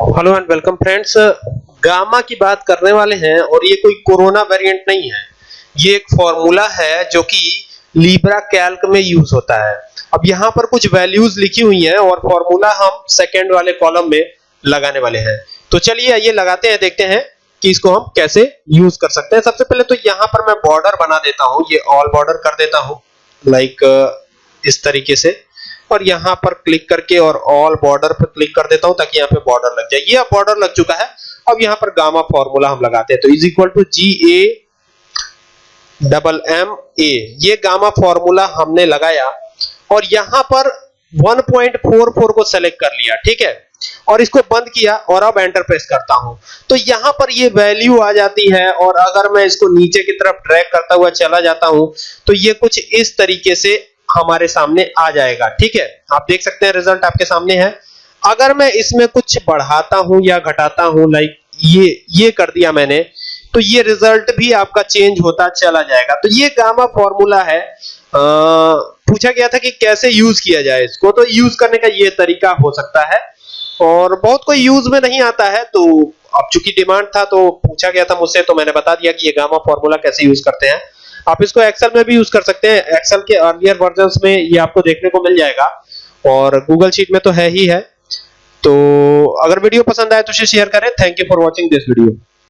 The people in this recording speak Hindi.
Hello and welcome friends gamma की बात करने वाले हैं और ये कोई कोरोना वेरिएंट नहीं है। ये एक फॉर्मूला है जो कि लीब्रा कैल्क में यूज़ होता है। अब यहाँ पर कुछ वैल्यूज़ लिखी हुई हैं और फॉर्मूला हम सेकंड वाले कॉलम में लगाने वाले हैं। तो चलिए ये लगाते हैं, देखते हैं कि इसको हम कैसे यूज़ कर सकते हैं। सबसे पहले तो यहाँ पर मैं बॉर्डर बना देता हूँ। ये ऑल बॉर्डर कर देता हूँ। लाइक इस तरीके से। और यहाँ पर क्लिक करके और ऑल बॉर्डर पर क्लिक कर देता हूँ ताकि यहाँ पे बॉर्डर लग जाए। ये अब बॉर्डर लग चुका है। अब यहाँ पर गामा फॉर्मूला हम लगाते हैं। तो is equal to G A double M A ये गामा फॉर्मूला हमने लगाया और यहाँ पर 1.44 को सेलेक्ट कर लिया, ठीक है? और इसको बंद किया और अब एंटर प्रेस करता हूँ। तो यहाँ पर ये वैल्यू आ जाती है और अगर मैं इसको नीचे की तरफ़ ड्रैग करता हुआ चला जाता हूँ तो ये कुछ इस तरीके से हमारे सामने आ जाएगा ठीक है? आप देख सकते हैं रिज़ल्ट आपके सामने है। अगर मैं इसमें कुछ बढ़ाता हूँ या घटाता हूँ लाइक ये ये कर दिया मैंने तो ये रिज़ल्ट भी आपका चेंज होता चला जाएगा। तो ये गामा फॉर्मूला है। आ, पूछा गया था कि कैसे यूज़ किया जाए इसको तो यूज़ करने का ये तरीका हो सकता है। और बहुत कोई यूज़ में नहीं आता है तो अब चूँकि डिमांड था तो पूछा गया था मुझसे तो मैंने बता दिया कि ये गामा फॉर्मूला कैसे यूज़ करते हैं। आप इसको एक्सेल में भी यूज़ कर सकते हैं। एक्सेल के अर्लियर वर्जन में ये आपको देखने को मिल जाएगा। और गूगल शीट में तो है ही है। तो अगर वीडियो पसंद आए तो शेयर करें। Thank you for watching this video